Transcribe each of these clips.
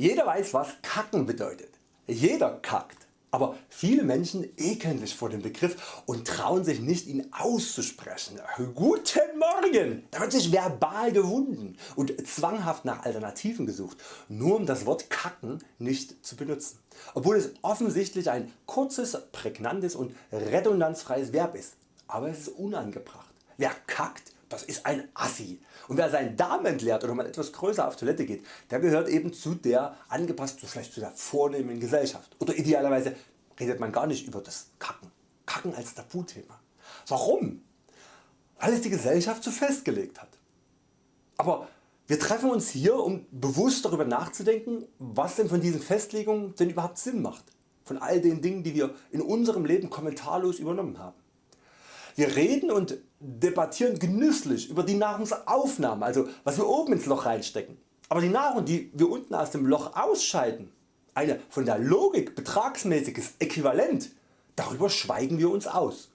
Jeder weiß was Kacken bedeutet. Jeder kackt. Aber viele Menschen ekeln sich vor dem Begriff und trauen sich nicht ihn auszusprechen. Guten Morgen! Da wird sich verbal gewunden und zwanghaft nach Alternativen gesucht, nur um das Wort kacken nicht zu benutzen. Obwohl es offensichtlich ein kurzes, prägnantes und redundanzfreies Verb ist. Aber es ist unangebracht. Wer kackt das ist ein Assi. Und wer seinen Darm entleert oder mal etwas größer auf Toilette geht, der gehört eben zu der angepasst vielleicht zu der vornehmen Gesellschaft. Oder idealerweise redet man gar nicht über das Kacken. Kacken als Tabuthema. Warum? Weil es die Gesellschaft so festgelegt hat. Aber wir treffen uns hier um bewusst darüber nachzudenken was denn von diesen Festlegungen denn überhaupt Sinn macht. Von all den Dingen die wir in unserem Leben kommentarlos übernommen haben. Wir reden und debattieren genüsslich über die Nahrungsaufnahme, also was wir oben ins Loch reinstecken. Aber die Nahrung die wir unten aus dem Loch ausscheiden, eine von der Logik betragsmäßiges Äquivalent, darüber schweigen wir uns aus.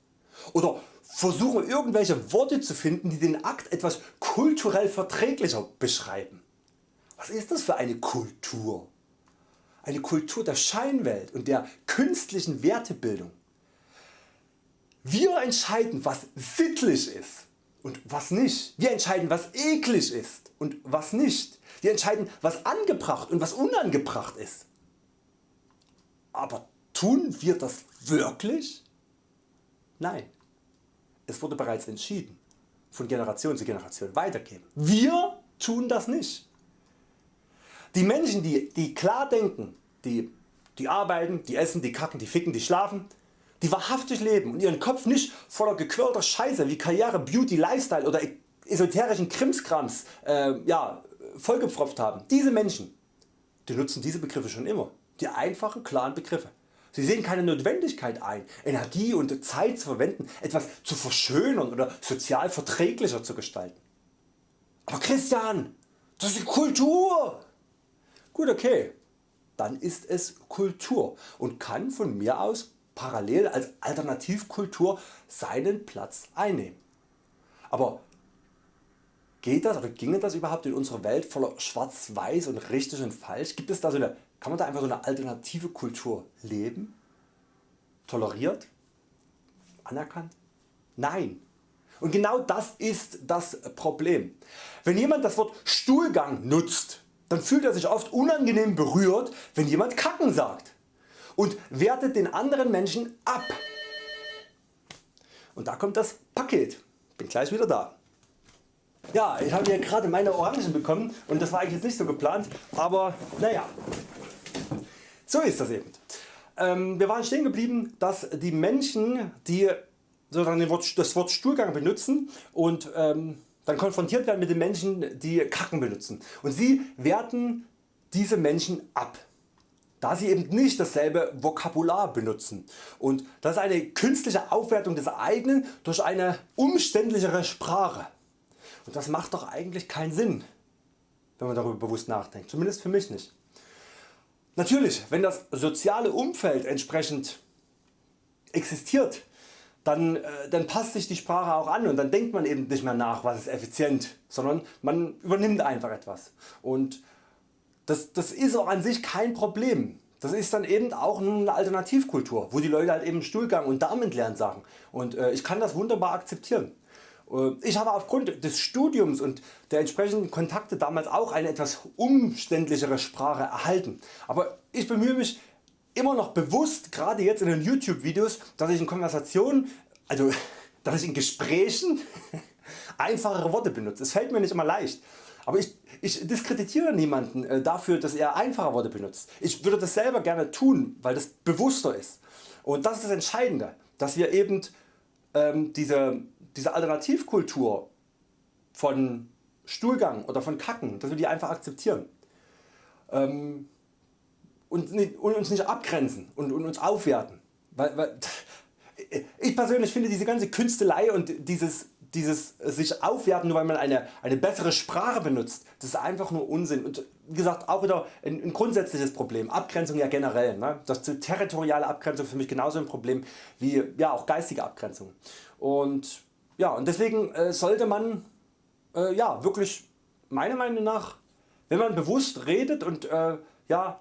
Oder versuchen irgendwelche Worte zu finden die den Akt etwas kulturell verträglicher beschreiben. Was ist das für eine Kultur? Eine Kultur der Scheinwelt und der künstlichen Wertebildung. Wir entscheiden was sittlich ist und was nicht. Wir entscheiden was eklig ist und was nicht. Wir entscheiden was angebracht und was unangebracht ist. Aber tun wir das wirklich? Nein. Es wurde bereits entschieden, von Generation zu Generation weitergeben. Wir tun das nicht. Die Menschen die, die klar denken, die, die arbeiten, die essen, die kacken, die ficken, die schlafen, die wahrhaftig leben und ihren Kopf nicht voller gequirlter Scheiße wie Karriere, Beauty, Lifestyle oder esoterischen Krimskrams äh, ja, vollgepfropft haben. Diese Menschen die nutzen diese Begriffe schon immer, die einfachen klaren Begriffe. Sie sehen keine Notwendigkeit ein Energie und Zeit zu verwenden etwas zu verschönern oder sozial verträglicher zu gestalten. Aber Christian, das ist Kultur! Gut okay, dann ist es Kultur und kann von mir aus parallel als Alternativkultur seinen Platz einnehmen. Aber geht das oder ginge das überhaupt in unserer Welt voller schwarz-weiß und richtig und falsch? Gibt es da so eine, kann man da einfach so eine alternative Kultur leben? Toleriert? Anerkannt? Nein. Und genau das ist das Problem. Wenn jemand das Wort Stuhlgang nutzt, dann fühlt er sich oft unangenehm berührt wenn jemand Kacken sagt und wertet den anderen Menschen ab. Und da kommt das Paket. Bin gleich wieder da. Ja, ich habe hier gerade meine Orangen bekommen und das war eigentlich nicht so geplant, aber naja, so ist das eben. Ähm, wir waren stehen geblieben, dass die Menschen, die das Wort Stuhlgang benutzen und ähm, dann konfrontiert werden mit den Menschen, die Kacken benutzen und sie werten diese Menschen ab da sie eben nicht dasselbe Vokabular benutzen und das ist eine künstliche Aufwertung des eigenen durch eine umständlichere Sprache. Und das macht doch eigentlich keinen Sinn, wenn man darüber bewusst nachdenkt, zumindest für mich nicht. Natürlich, wenn das soziale Umfeld entsprechend existiert, dann, äh, dann passt sich die Sprache auch an und dann denkt man eben nicht mehr nach was ist effizient, sondern man übernimmt einfach etwas. Und das, das ist auch an sich kein Problem. Das ist dann eben auch eine Alternativkultur, wo die Leute halt eben Stuhlgang und Darmentleeren sagen und äh, ich kann das wunderbar akzeptieren. Äh, ich habe aufgrund des Studiums und der entsprechenden Kontakte damals auch eine etwas umständlichere Sprache erhalten, aber ich bemühe mich immer noch bewusst, gerade jetzt in den YouTube Videos, dass ich in Konversationen, also dass ich in Gesprächen einfachere Worte benutze. Es fällt mir nicht immer leicht. Aber ich, ich diskreditiere niemanden äh, dafür dass er einfache Worte benutzt. Ich würde das selber gerne tun weil das bewusster ist. Und das ist das Entscheidende dass wir eben ähm, diese, diese Alternativkultur von Stuhlgang oder von Kacken, dass wir die einfach akzeptieren. Ähm, und, und, uns nicht abgrenzen und, und uns aufwerten. Weil, weil, ich persönlich finde diese ganze Künstelei und dieses dieses sich aufwerten nur weil man eine, eine bessere Sprache benutzt, das ist einfach nur Unsinn. Und wie gesagt auch wieder ein, ein grundsätzliches Problem, Abgrenzung ja generell, ne? das territoriale Abgrenzung für mich genauso ein Problem wie ja, auch geistige Abgrenzung. Und, ja, und deswegen äh, sollte man äh, ja, wirklich meiner Meinung nach wenn man bewusst redet und äh, ja,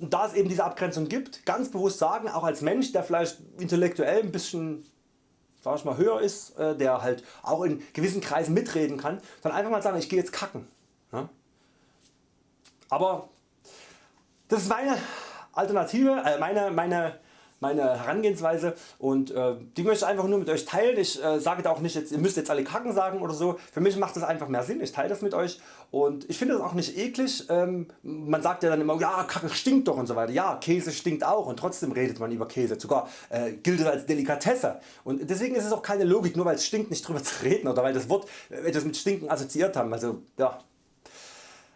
da es eben diese Abgrenzung gibt, ganz bewusst sagen, auch als Mensch der vielleicht intellektuell ein bisschen sag ich mal, höher ist, äh, der halt auch in gewissen Kreisen mitreden kann, dann einfach mal sagen ich gehe jetzt kacken. Aber das ist meine Alternative, äh, meine, meine meine Herangehensweise und äh, die möchte ich einfach nur mit Euch teilen. Ich äh, sage da auch nicht jetzt, ihr müsst jetzt alle Kacken sagen oder so. Für mich macht das einfach mehr Sinn. Ich teile das mit Euch und ich finde das auch nicht eklig. Ähm, man sagt ja dann immer, ja Kacke stinkt doch und so weiter. Ja Käse stinkt auch und trotzdem redet man über Käse. Sogar äh, gilt es als Delikatesse und deswegen ist es auch keine Logik nur weil es stinkt nicht drüber zu reden oder weil das Wort äh, das mit Stinken assoziiert haben. Also ja.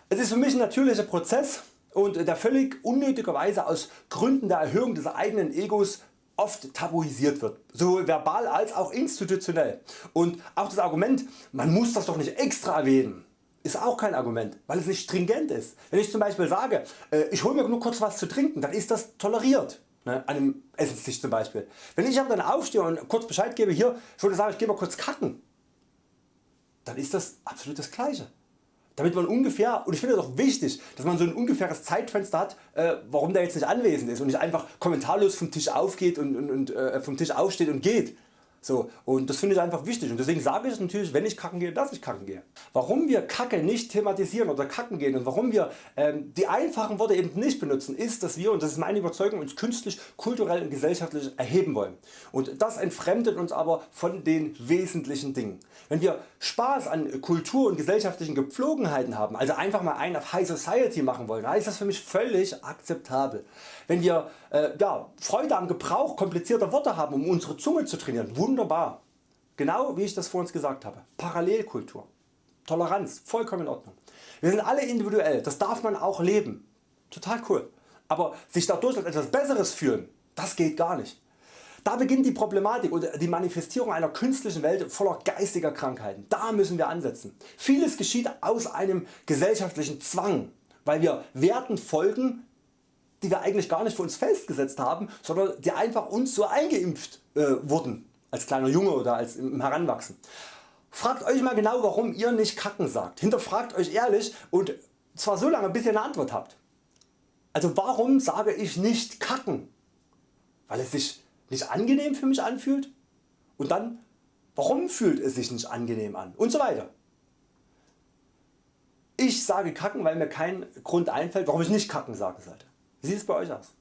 Es ist für mich ein natürlicher Prozess und der völlig unnötigerweise aus Gründen der Erhöhung des eigenen Egos oft tabuisiert wird, sowohl verbal als auch institutionell. Und auch das Argument, man muss das doch nicht extra erwähnen, ist auch kein Argument, weil es nicht stringent ist. Wenn ich zum Beispiel sage, äh, ich hole mir nur kurz was zu trinken, dann ist das toleriert. Ne, an einem Essenstisch zum Beispiel. Wenn ich aber dann aufstehe und kurz Bescheid gebe, hier, ich würde sagen, ich gehe mal kurz kacken, dann ist das absolut das gleiche damit man ungefähr, und ich finde es auch wichtig, dass man so ein ungefähres Zeitfenster hat, äh, warum der jetzt nicht anwesend ist und nicht einfach kommentarlos vom Tisch aufgeht und, und, und äh, vom Tisch aufsteht und geht. So, und das finde ich einfach wichtig und deswegen sage ich natürlich wenn ich kacken gehe, dass ich kacken gehe. Warum wir Kacke nicht thematisieren oder kacken gehen und warum wir ähm, die einfachen Worte eben nicht benutzen ist dass wir, und das ist meine Überzeugung, uns künstlich, kulturell und gesellschaftlich erheben wollen. Und das entfremdet uns aber von den wesentlichen Dingen. Wenn wir Spaß an Kultur und gesellschaftlichen Gepflogenheiten haben, also einfach mal einen auf High Society machen wollen, dann ist das für mich völlig akzeptabel. Wenn wir äh, ja, Freude am Gebrauch komplizierter Worte haben um unsere Zunge zu trainieren, wunderbar. Genau wie ich das vorhin gesagt habe. Parallelkultur, Toleranz, vollkommen in Ordnung. Wir sind alle individuell, das darf man auch leben. Total cool. Aber sich dadurch als etwas Besseres fühlen, das geht gar nicht. Da beginnt die Problematik und die Manifestierung einer künstlichen Welt voller geistiger Krankheiten. Da müssen wir ansetzen. Vieles geschieht aus einem gesellschaftlichen Zwang, weil wir Werten folgen, die wir eigentlich gar nicht für uns festgesetzt haben, sondern die einfach uns so eingeimpft äh, wurden, als kleiner Junge oder als im Heranwachsen. Fragt Euch mal genau warum ihr nicht kacken sagt. Hinterfragt Euch ehrlich und zwar so lange bis ihr eine Antwort habt. Also warum sage ich nicht kacken? Weil es sich nicht angenehm für mich anfühlt? Und dann warum fühlt es sich nicht angenehm an? Und so weiter. Ich sage kacken weil mir kein Grund einfällt warum ich nicht kacken sagen sollte. Wie sieht es bei Euch aus?